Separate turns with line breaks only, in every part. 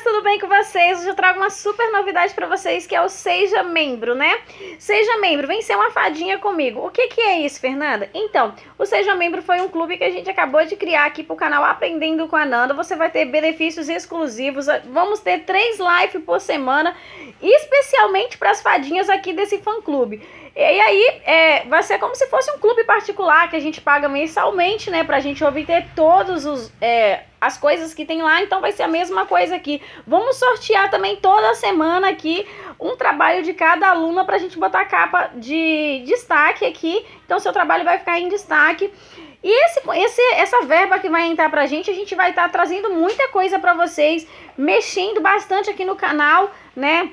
meninas, tudo bem com vocês? Hoje eu trago uma super novidade para vocês que é o Seja Membro, né? Seja Membro, vem ser uma fadinha comigo. O que que é isso, Fernanda? Então, o Seja Membro foi um clube que a gente acabou de criar aqui pro canal Aprendendo com a Nanda. Você vai ter benefícios exclusivos, vamos ter três lives por semana, especialmente para as fadinhas aqui desse fã-clube. E aí, é, vai ser como se fosse um clube particular que a gente paga mensalmente, né? Pra gente obter todos os... É, as coisas que tem lá, então vai ser a mesma coisa aqui. Vamos sortear também toda semana aqui um trabalho de cada aluna para a gente botar a capa de destaque aqui. Então seu trabalho vai ficar em destaque. E esse, esse, essa verba que vai entrar pra gente, a gente vai estar tá trazendo muita coisa para vocês, mexendo bastante aqui no canal, né?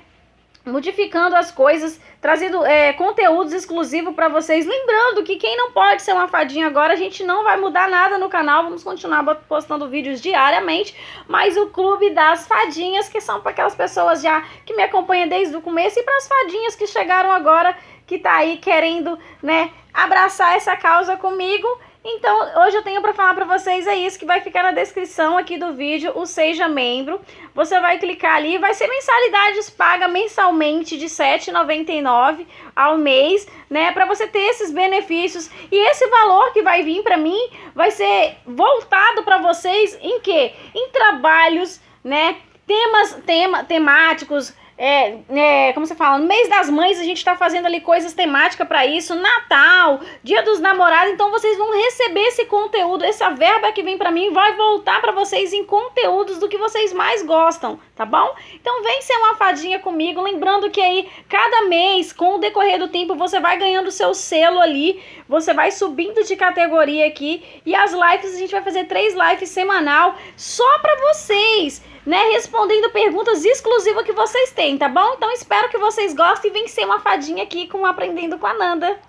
Modificando as coisas, trazendo é, conteúdos exclusivos para vocês. Lembrando que quem não pode ser uma fadinha agora, a gente não vai mudar nada no canal, vamos continuar postando vídeos diariamente, mas o Clube das Fadinhas, que são para aquelas pessoas já que me acompanham desde o começo, e para as fadinhas que chegaram agora, que tá aí querendo, né, abraçar essa causa comigo, então, hoje eu tenho para falar para vocês é isso que vai ficar na descrição aqui do vídeo, o Seja Membro. Você vai clicar ali, vai ser mensalidades paga mensalmente de R$ 7,99 ao mês, né? Para você ter esses benefícios. E esse valor que vai vir para mim vai ser voltado para vocês em quê? Em trabalhos, né? Temas tema, temáticos, é, é, como você fala, no mês das mães a gente tá fazendo ali coisas temáticas para isso, Natal, Dia dos Namorados, então vocês vão receber esse conteúdo, essa verba que vem para mim vai voltar para vocês em conteúdos do que vocês mais gostam, tá bom? Então vem ser uma fadinha comigo, lembrando que aí cada mês, com o decorrer do tempo, você vai ganhando seu selo ali, você vai subindo de categoria aqui e as lives, a gente vai fazer três lives semanal só para vocês né, respondendo perguntas exclusivas que vocês têm, tá bom? Então espero que vocês gostem e vencer uma fadinha aqui com Aprendendo com a Nanda.